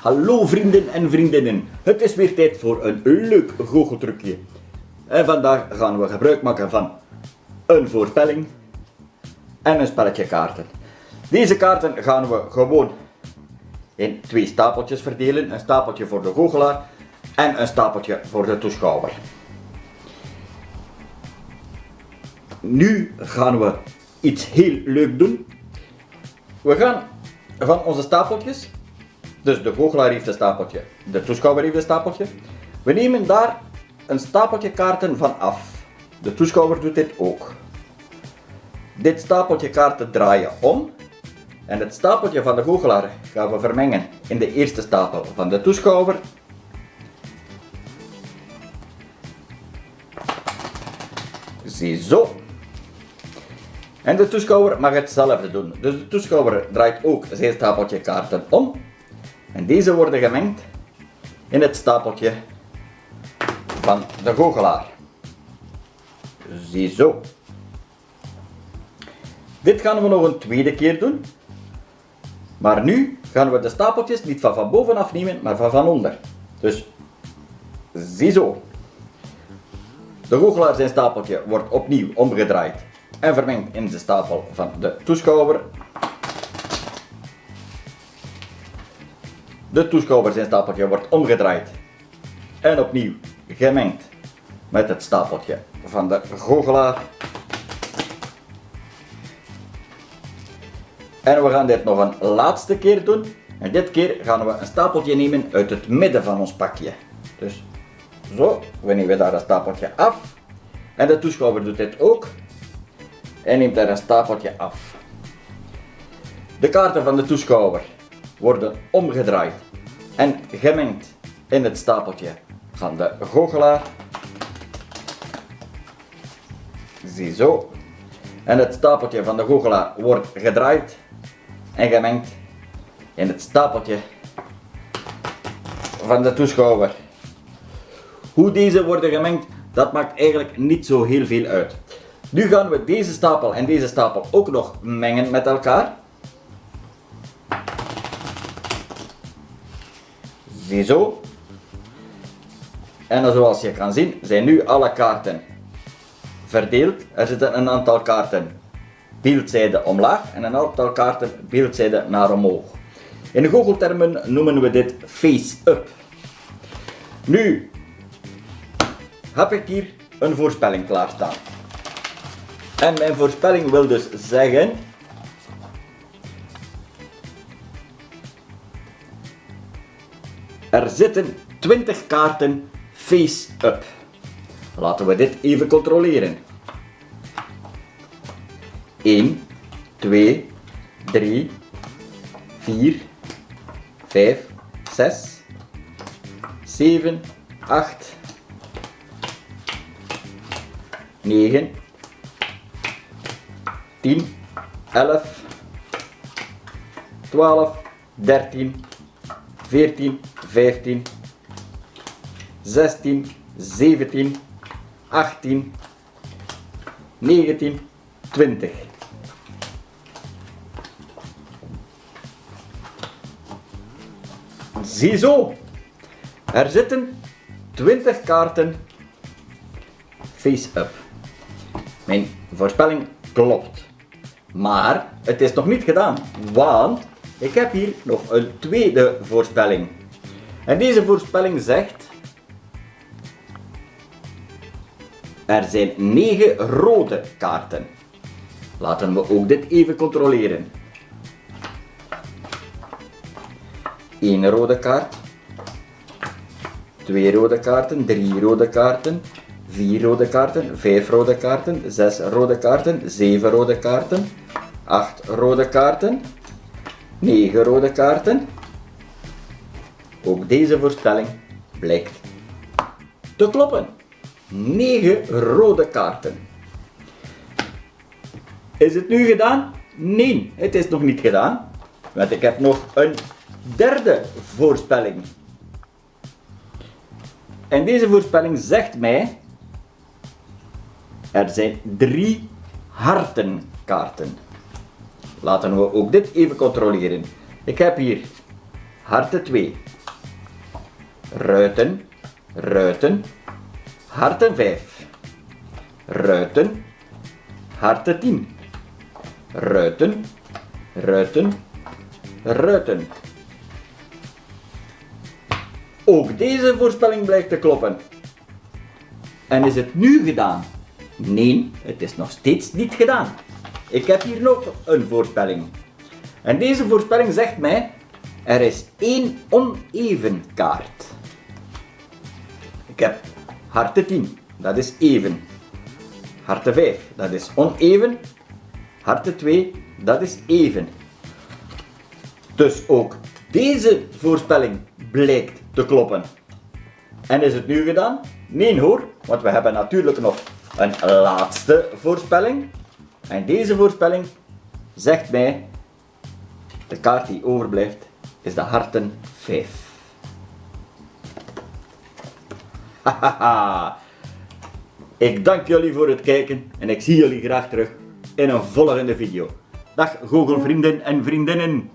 Hallo vrienden en vriendinnen, het is weer tijd voor een leuk goocheltrucje. En vandaag gaan we gebruik maken van een voorspelling en een spelletje kaarten. Deze kaarten gaan we gewoon in twee stapeltjes verdelen. Een stapeltje voor de goochelaar en een stapeltje voor de toeschouwer. Nu gaan we iets heel leuk doen. We gaan van onze stapeltjes, dus de goochelaar heeft een stapeltje, de toeschouwer heeft een stapeltje. We nemen daar een stapeltje kaarten van af. De toeschouwer doet dit ook. Dit stapeltje kaarten draaien om. En het stapeltje van de goochelaar gaan we vermengen in de eerste stapel van de toeschouwer. Ziezo. En de toeschouwer mag hetzelfde doen. Dus de toeschouwer draait ook zijn stapeltje kaarten om. En deze worden gemengd in het stapeltje van de goochelaar. Ziezo. Dit gaan we nog een tweede keer doen. Maar nu gaan we de stapeltjes niet van van bovenaf nemen, maar van van onder. Dus, ziezo. De goochelaar zijn stapeltje wordt opnieuw omgedraaid en vermengd in de stapel van de toeschouwer. De toeschouwer zijn stapeltje wordt omgedraaid en opnieuw gemengd met het stapeltje van de goochelaar. En we gaan dit nog een laatste keer doen. En dit keer gaan we een stapeltje nemen uit het midden van ons pakje. Dus zo, we nemen daar een stapeltje af. En de toeschouwer doet dit ook. En neemt daar een stapeltje af. De kaarten van de toeschouwer worden omgedraaid en gemengd in het stapeltje van de goochelaar. Ziezo. En het stapeltje van de goochelaar wordt gedraaid en gemengd in het stapeltje van de toeschouwer. Hoe deze worden gemengd, dat maakt eigenlijk niet zo heel veel uit. Nu gaan we deze stapel en deze stapel ook nog mengen met elkaar. Ziezo. En zoals je kan zien zijn nu alle kaarten verdeeld. Er zitten een aantal kaarten beeldzijde omlaag en een aantal kaarten beeldzijde naar omhoog. In goocheltermen noemen we dit face-up. Nu heb ik hier een voorspelling klaarstaan. En mijn voorspelling wil dus zeggen Er zitten 20 kaarten face-up. Laten we dit even controleren. 1, 2, 3, 4, 5, 6, 7, 8, 9, 10, 11, 12, 13, 14, 15, 16, 17, 18, 19, 20. Ziezo, er zitten 20 kaarten face-up. Mijn voorspelling klopt. Maar het is nog niet gedaan, want ik heb hier nog een tweede voorspelling. En deze voorspelling zegt... Er zijn 9 rode kaarten. Laten we ook dit even controleren. 1 rode kaart. 2 rode kaarten, 3 rode kaarten, 4 rode kaarten, 5 rode kaarten, 6 rode kaarten, 7 rode kaarten, 8 rode kaarten, 9 rode kaarten. Ook deze voorspelling blijkt te kloppen. 9 rode kaarten. Is het nu gedaan? Nee, het is nog niet gedaan. Want ik heb nog een derde voorspelling. En deze voorspelling zegt mij er zijn drie hartenkaarten. Laten we ook dit even controleren. Ik heb hier harten 2. Ruiten, ruiten, harten 5. Ruiten, harten 10. Ruiten, ruiten, ruiten. Ook deze voorspelling blijkt te kloppen. En is het nu gedaan? Nee, het is nog steeds niet gedaan. Ik heb hier nog een voorspelling. En deze voorspelling zegt mij, er is één oneven kaart. Ik heb harten 10, dat is even. Harten 5, dat is oneven. Harten 2, dat is even. Dus ook deze voorspelling blijkt te kloppen. En is het nu gedaan? Nee hoor, want we hebben natuurlijk nog een laatste voorspelling. En deze voorspelling zegt mij, de kaart die overblijft is de harten 5. Ik dank jullie voor het kijken en ik zie jullie graag terug in een volgende video. Dag goochelvrienden en vriendinnen.